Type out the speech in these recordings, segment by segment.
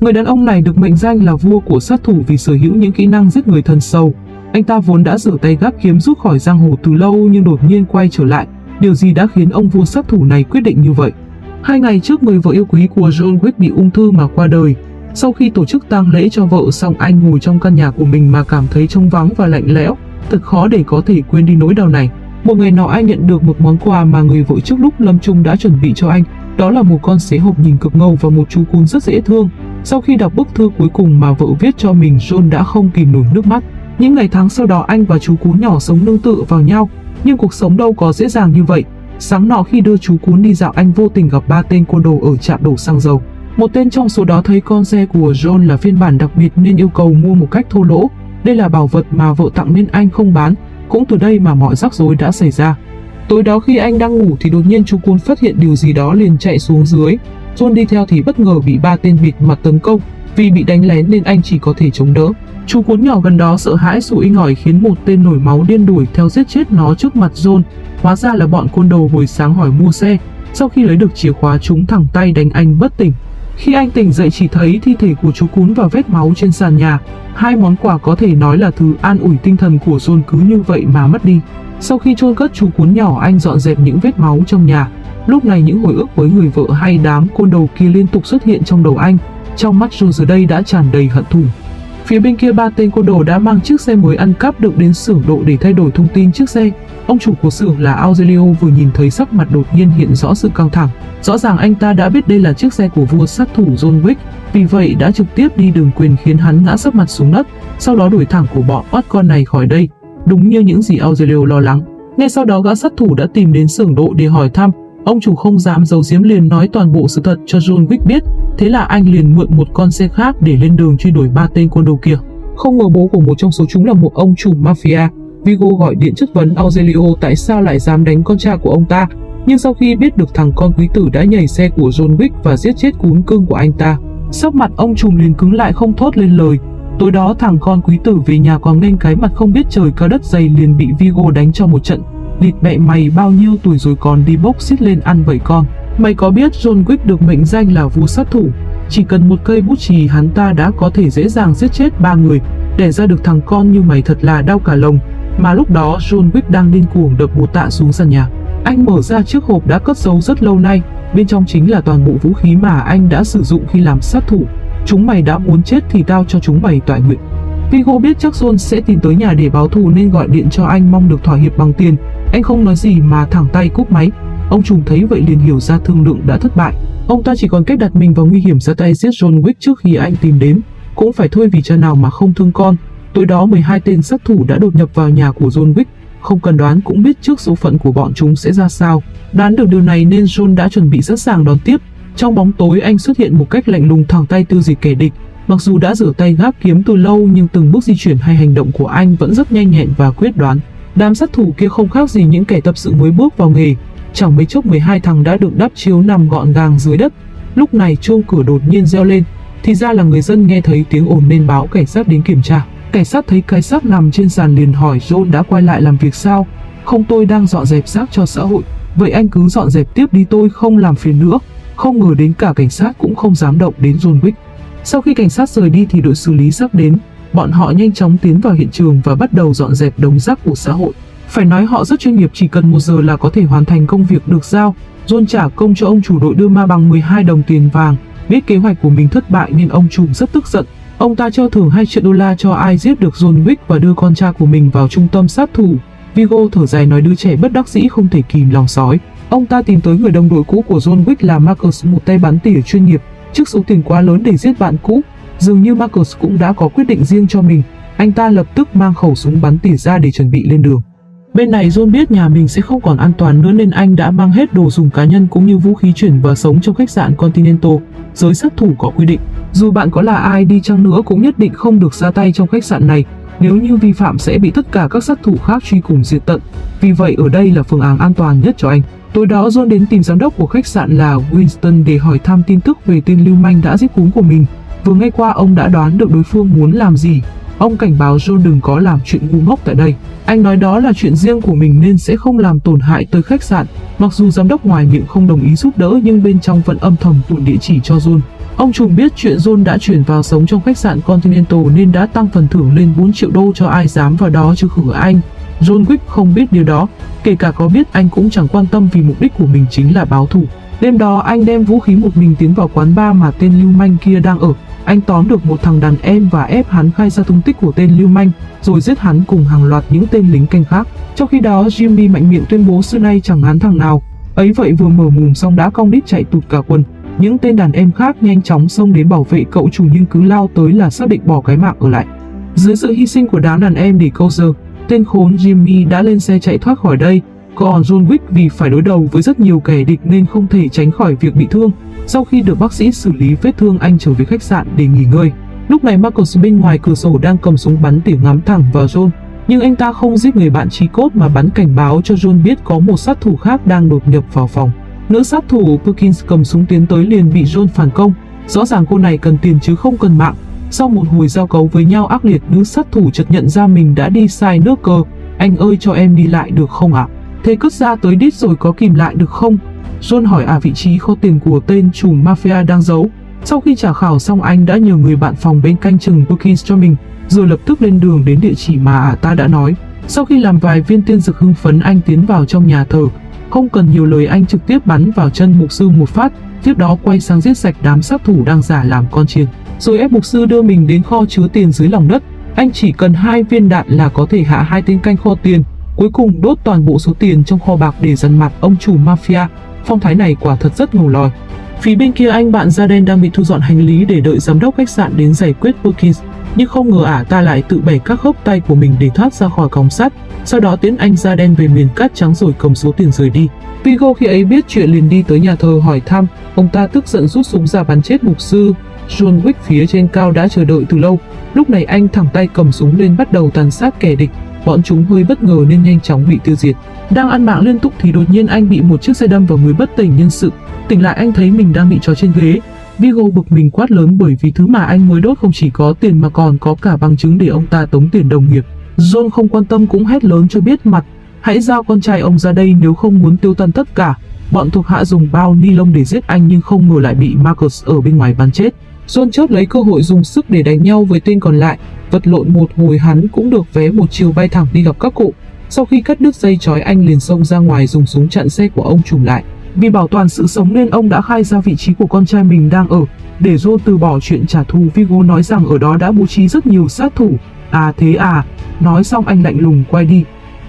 Người đàn ông này được mệnh danh là vua của sát thủ vì sở hữu những kỹ năng giết người thân sâu. Anh ta vốn đã rửa tay gác kiếm rút khỏi giang hồ từ lâu nhưng đột nhiên quay trở lại. Điều gì đã khiến ông vua sát thủ này quyết định như vậy? Hai ngày trước người vợ yêu quý của John Wick bị ung thư mà qua đời. Sau khi tổ chức tang lễ cho vợ xong, anh ngồi trong căn nhà của mình mà cảm thấy trống vắng và lạnh lẽo. Thật khó để có thể quên đi nỗi đau này. Một ngày nọ anh nhận được một món quà mà người vợ trước lúc lâm chung đã chuẩn bị cho anh. Đó là một con xế hộp nhìn cực ngầu và một chú cún rất dễ thương. Sau khi đọc bức thư cuối cùng mà vợ viết cho mình, John đã không kìm nổi nước mắt. Những ngày tháng sau đó anh và chú cún nhỏ sống nương tựa vào nhau, nhưng cuộc sống đâu có dễ dàng như vậy. Sáng nọ khi đưa chú cún đi dạo anh vô tình gặp ba tên côn đồ ở trạm đổ xăng dầu. Một tên trong số đó thấy con xe của John là phiên bản đặc biệt nên yêu cầu mua một cách thô lỗ. Đây là bảo vật mà vợ tặng nên anh không bán, cũng từ đây mà mọi rắc rối đã xảy ra. Tối đó khi anh đang ngủ thì đột nhiên chú cún phát hiện điều gì đó liền chạy xuống dưới. John đi theo thì bất ngờ bị ba tên bịt mặt tấn công. Vì bị đánh lén nên anh chỉ có thể chống đỡ. Chú cún nhỏ gần đó sợ hãi sủi ngỏi khiến một tên nổi máu điên đuổi theo giết chết nó trước mặt John. Hóa ra là bọn côn đồ hồi sáng hỏi mua xe. Sau khi lấy được chìa khóa, chúng thẳng tay đánh anh bất tỉnh. Khi anh tỉnh dậy chỉ thấy thi thể của chú cún và vết máu trên sàn nhà. Hai món quà có thể nói là thứ an ủi tinh thần của John cứ như vậy mà mất đi. Sau khi chôn cất chú cún nhỏ anh dọn dẹp những vết máu trong nhà. Lúc này những hồi ức với người vợ hay đám côn đồ kia liên tục xuất hiện trong đầu anh. Trong mắt dù giờ đây đã tràn đầy hận thù. Phía bên kia ba tên côn đồ đã mang chiếc xe mới ăn cắp được đến xưởng độ để thay đổi thông tin chiếc xe. Ông chủ của xưởng là Aurelio vừa nhìn thấy sắc mặt đột nhiên hiện rõ sự căng thẳng. Rõ ràng anh ta đã biết đây là chiếc xe của vua sát thủ John Wick, vì vậy đã trực tiếp đi đường quyền khiến hắn ngã sấp mặt xuống đất, sau đó đuổi thẳng của bọn bắt con này khỏi đây. Đúng như những gì Aurelio lo lắng. Ngay sau đó gã sát thủ đã tìm đến xưởng độ để hỏi thăm, ông chủ không dám giấu giếm liền nói toàn bộ sự thật cho John Wick biết, thế là anh liền mượn một con xe khác để lên đường truy đuổi ba tên quân đồ kia. Không ngờ bố của một trong số chúng là một ông chủ mafia, Vigo gọi điện chất vấn Aurelio tại sao lại dám đánh con trai của ông ta, nhưng sau khi biết được thằng con quý tử đã nhảy xe của John Wick và giết chết cún cưng của anh ta, sắc mặt ông trùm liền cứng lại không thốt lên lời. Tối đó thằng con quý tử về nhà còn nên cái mặt không biết trời cao đất dày liền bị Vigo đánh cho một trận. Lịt mẹ mày bao nhiêu tuổi rồi còn đi bốc xít lên ăn vậy con. Mày có biết John Wick được mệnh danh là vua sát thủ? Chỉ cần một cây bút chì hắn ta đã có thể dễ dàng giết chết ba người. Để ra được thằng con như mày thật là đau cả lồng. Mà lúc đó John Wick đang điên cuồng đập một tạ xuống sàn nhà. Anh mở ra chiếc hộp đã cất giấu rất lâu nay, bên trong chính là toàn bộ vũ khí mà anh đã sử dụng khi làm sát thủ. Chúng mày đã muốn chết thì tao cho chúng mày tọa nguyện. Vigo biết chắc John sẽ tìm tới nhà để báo thù nên gọi điện cho anh mong được thỏa hiệp bằng tiền. Anh không nói gì mà thẳng tay cúp máy. Ông trùng thấy vậy liền hiểu ra thương lượng đã thất bại. Ông ta chỉ còn cách đặt mình vào nguy hiểm ra tay giết John Wick trước khi anh tìm đến. Cũng phải thôi vì cha nào mà không thương con. Tối đó 12 tên sát thủ đã đột nhập vào nhà của John Wick. Không cần đoán cũng biết trước số phận của bọn chúng sẽ ra sao. Đoán được điều này nên John đã chuẩn bị sẵn sàng đón tiếp. Trong bóng tối anh xuất hiện một cách lạnh lùng thẳng tay tiêu diệt kẻ địch. Mặc dù đã rửa tay gác kiếm từ lâu nhưng từng bước di chuyển hay hành động của anh vẫn rất nhanh nhẹn và quyết đoán. Đám sát thủ kia không khác gì những kẻ tập sự mới bước vào nghề. Chẳng mấy chốc 12 thằng đã được đắp chiếu nằm gọn gàng dưới đất. Lúc này chuông cửa đột nhiên reo lên. Thì ra là người dân nghe thấy tiếng ồn nên báo cảnh sát đến kiểm tra. Cảnh sát thấy cái xác nằm trên sàn liền hỏi, John đã quay lại làm việc sao? Không, tôi đang dọn dẹp xác cho xã hội. Vậy anh cứ dọn dẹp tiếp đi, tôi không làm phiền nữa. Không ngờ đến cả cảnh sát cũng không dám động đến John Wick. Sau khi cảnh sát rời đi thì đội xử lý sắp đến. Bọn họ nhanh chóng tiến vào hiện trường và bắt đầu dọn dẹp đống rác của xã hội. Phải nói họ rất chuyên nghiệp, chỉ cần một giờ là có thể hoàn thành công việc được giao. John trả công cho ông chủ đội đưa ma bằng 12 đồng tiền vàng. Biết kế hoạch của mình thất bại nên ông chủ rất tức giận. Ông ta cho thưởng 2 triệu đô la cho ai giết được John Wick và đưa con trai của mình vào trung tâm sát thủ. Vigo thở dài nói đứa trẻ bất đắc dĩ không thể kìm lòng sói. Ông ta tìm tới người đồng đội cũ của John Wick là Marcus, một tay bắn tỉa chuyên nghiệp, trước số tiền quá lớn để giết bạn cũ. Dường như Marcus cũng đã có quyết định riêng cho mình. Anh ta lập tức mang khẩu súng bắn tỉa ra để chuẩn bị lên đường. Bên này John biết nhà mình sẽ không còn an toàn nữa nên anh đã mang hết đồ dùng cá nhân cũng như vũ khí chuyển và sống trong khách sạn Continental. Giới sát thủ có quy định, dù bạn có là ai đi chăng nữa cũng nhất định không được ra tay trong khách sạn này. Nếu như vi phạm sẽ bị tất cả các sát thủ khác truy cùng diệt tận. Vì vậy ở đây là phương án an toàn nhất cho anh. Tối đó John đến tìm giám đốc của khách sạn là Winston để hỏi thăm tin tức về tên lưu manh đã giết cúng của mình. Vừa ngay qua, ông đã đoán được đối phương muốn làm gì. Ông cảnh báo John đừng có làm chuyện ngu ngốc tại đây. Anh nói đó là chuyện riêng của mình nên sẽ không làm tổn hại tới khách sạn. Mặc dù giám đốc ngoài miệng không đồng ý giúp đỡ, nhưng bên trong vẫn âm thầm tuồn địa chỉ cho John. Ông trùng biết chuyện John đã chuyển vào sống trong khách sạn Continental nên đã tăng phần thưởng lên 4 triệu đô cho ai dám vào đó chứ khử anh. John Wick không biết điều đó, kể cả có biết anh cũng chẳng quan tâm vì mục đích của mình chính là báo thù. Đêm đó anh đem vũ khí một mình tiến vào quán bar mà tên lưu manh kia đang ở. Anh tóm được một thằng đàn em và ép hắn khai ra tung tích của tên lưu manh, rồi giết hắn cùng hàng loạt những tên lính canh khác. Trong khi đó, Jimmy mạnh miệng tuyên bố xưa nay chẳng án thằng nào. Ấy vậy vừa mở mồm xong đã cong đít chạy tụt cả quần. Những tên đàn em khác nhanh chóng xông đến bảo vệ cậu chủ nhưng cứ lao tới là xác định bỏ cái mạng ở lại. Dưới sự hy sinh của đám đàn em để câu giờ, tên khốn Jimmy đã lên xe chạy thoát khỏi đây. Còn John Wick vì phải đối đầu với rất nhiều kẻ địch nên không thể tránh khỏi việc bị thương. Sau khi được bác sĩ xử lý vết thương, anh trở về khách sạn để nghỉ ngơi. Lúc này Marcus bên ngoài cửa sổ đang cầm súng bắn tỉa ngắm thẳng vào John. Nhưng anh ta không giết người bạn trí cốt mà bắn cảnh báo cho John biết có một sát thủ khác đang đột nhập vào phòng. Nữ sát thủ Perkins cầm súng tiến tới liền bị John phản công. Rõ ràng cô này cần tiền chứ không cần mạng. Sau một hồi giao cấu với nhau ác liệt, nữ sát thủ chợt nhận ra mình đã đi sai nước cơ. Anh ơi cho em đi lại được không ạ? À? Thế cất ra tới đít rồi có kìm lại được không? John hỏi à vị trí kho tiền của tên chủ mafia đang giấu. Sau khi trả khảo xong anh đã nhờ người bạn phòng bên canh chừng Wilkins cho mình, rồi lập tức lên đường đến địa chỉ mà à ta đã nói. Sau khi làm vài viên tiên dược hưng phấn anh tiến vào trong nhà thờ, không cần nhiều lời anh trực tiếp bắn vào chân mục sư một phát, tiếp đó quay sang giết sạch đám sát thủ đang giả làm con chiên. Rồi ép mục sư đưa mình đến kho chứa tiền dưới lòng đất. Anh chỉ cần hai viên đạn là có thể hạ hai tên canh kho tiền, cuối cùng đốt toàn bộ số tiền trong kho bạc để dằn mặt ông chủ mafia. Phong thái này quả thật rất ngầu lòi. Phía bên kia anh bạn Jaden đang bị thu dọn hành lý để đợi giám đốc khách sạn đến giải quyết Perkins. Nhưng không ngờ ả ta lại tự bẻ các khớp tay của mình để thoát ra khỏi còng sắt. Sau đó tiến anh Jaden về miền cát trắng rồi cầm số tiền rời đi. Vigo khi ấy biết chuyện liền đi tới nhà thờ hỏi thăm. Ông ta tức giận rút súng ra bắn chết mục sư. John Wick phía trên cao đã chờ đợi từ lâu. Lúc này anh thẳng tay cầm súng lên bắt đầu tàn sát kẻ địch. Bọn chúng hơi bất ngờ nên nhanh chóng bị tiêu diệt. Đang ăn mạng liên tục thì đột nhiên anh bị một chiếc xe đâm vào người bất tỉnh nhân sự. Tỉnh lại anh thấy mình đang bị trói trên ghế. Vigo bực mình quát lớn bởi vì thứ mà anh mới đốt không chỉ có tiền mà còn có cả bằng chứng để ông ta tống tiền đồng nghiệp. John không quan tâm cũng hét lớn cho biết mặt. Hãy giao con trai ông ra đây nếu không muốn tiêu tan tất cả. Bọn thuộc hạ dùng bao ni lông để giết anh nhưng không ngờ lại bị Marcus ở bên ngoài bắn chết. John chớp lấy cơ hội dùng sức để đánh nhau với tên còn lại. Vật lộn một hồi hắn cũng được vé một chiều bay thẳng đi gặp các cụ. Sau khi cắt đứt dây chói, anh liền xông ra ngoài dùng súng chặn xe của ông trùm lại. Vì bảo toàn sự sống nên ông đã khai ra vị trí của con trai mình đang ở. Để Joe từ bỏ chuyện trả thù Vigo nói rằng ở đó đã bố trí rất nhiều sát thủ. À thế à, nói xong anh lạnh lùng quay đi.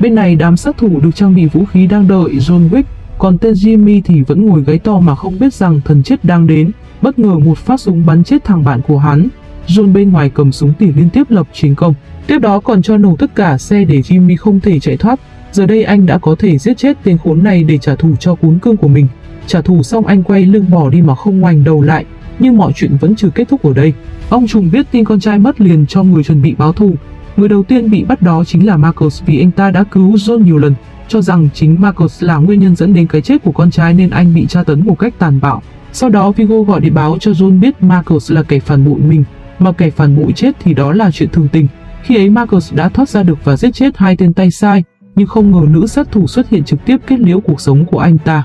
Bên này đám sát thủ được trang bị vũ khí đang đợi John Wick, còn tên Jimmy thì vẫn ngồi gáy to mà không biết rằng thần chết đang đến. Bất ngờ một phát súng bắn chết thằng bạn của hắn. John bên ngoài cầm súng tỉ liên tiếp lập chiến công. Tiếp đó còn cho nổ tất cả xe để Jimmy không thể chạy thoát. Giờ đây anh đã có thể giết chết tên khốn này để trả thù cho cuốn cương của mình. Trả thù xong anh quay lưng bỏ đi mà không ngoảnh đầu lại. Nhưng mọi chuyện vẫn chưa kết thúc ở đây. Ông trùng biết tin con trai mất liền cho người chuẩn bị báo thù. Người đầu tiên bị bắt đó chính là Marcus vì anh ta đã cứu John nhiều lần, cho rằng chính Marcus là nguyên nhân dẫn đến cái chết của con trai nên anh bị tra tấn một cách tàn bạo. Sau đó Vigo gọi điện báo cho John biết Marcus là kẻ phản bội mình, mà kẻ phản bội chết thì đó là chuyện thường tình. Khi ấy Marcus đã thoát ra được và giết chết hai tên tay sai, nhưng không ngờ nữ sát thủ xuất hiện trực tiếp kết liễu cuộc sống của anh ta.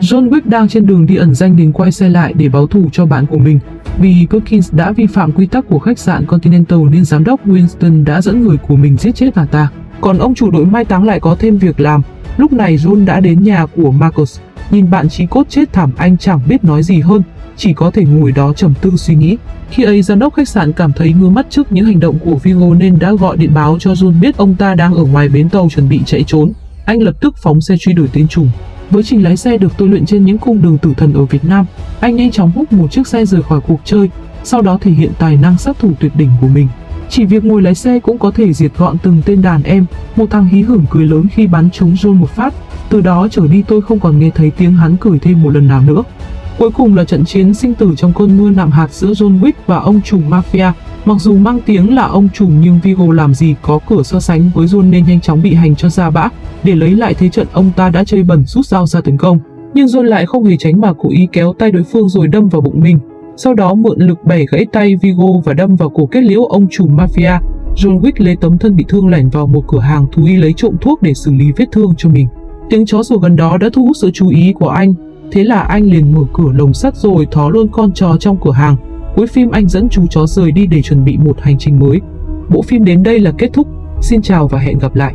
John Wick đang trên đường đi ẩn danh đến quay xe lại để báo thù cho bạn của mình. Vì Perkins đã vi phạm quy tắc của khách sạn Continental nên giám đốc Winston đã dẫn người của mình giết chết bà ta. Còn ông chủ đội mai táng lại có thêm việc làm. Lúc này John đã đến nhà của Marcus. Nhìn bạn trí cốt chết thảm anh chẳng biết nói gì hơn, chỉ có thể ngồi đó trầm tư suy nghĩ. Khi ấy giám đốc khách sạn cảm thấy ngứa mắt trước những hành động của Vigo nên đã gọi điện báo cho John biết ông ta đang ở ngoài bến tàu chuẩn bị chạy trốn. Anh lập tức phóng xe truy đuổi tên trùng. Với trình lái xe được tôi luyện trên những cung đường tử thần ở Việt Nam, anh nhanh chóng hút một chiếc xe rời khỏi cuộc chơi, sau đó thể hiện tài năng sát thủ tuyệt đỉnh của mình. Chỉ việc ngồi lái xe cũng có thể diệt gọn từng tên đàn em, một thằng hí hưởng cười lớn khi bắn trúng John một phát. Từ đó trở đi tôi không còn nghe thấy tiếng hắn cười thêm một lần nào nữa. Cuối cùng là trận chiến sinh tử trong cơn mưa nạm hạt giữa John Wick và ông trùm mafia. Mặc dù mang tiếng là ông trùm nhưng Vigo làm gì có cửa so sánh với John nên nhanh chóng bị hành cho ra bã. Để lấy lại thế trận, ông ta đã chơi bẩn rút dao ra tấn công. Nhưng John lại không hề tránh mà cố ý kéo tay đối phương rồi đâm vào bụng mình. Sau đó mượn lực bẻ gãy tay Vigo và đâm vào cổ kết liễu ông trùm mafia. John Wick lấy tấm thân bị thương lẻn vào một cửa hàng thú y lấy trộm thuốc để xử lý vết thương cho mình. Tiếng chó sủa gần đó đã thu hút sự chú ý của anh. Thế là anh liền mở cửa lồng sắt rồi thó luôn con chó trong cửa hàng. Cuối phim anh dẫn chú chó rời đi để chuẩn bị một hành trình mới. Bộ phim đến đây là kết thúc. Xin chào và hẹn gặp lại.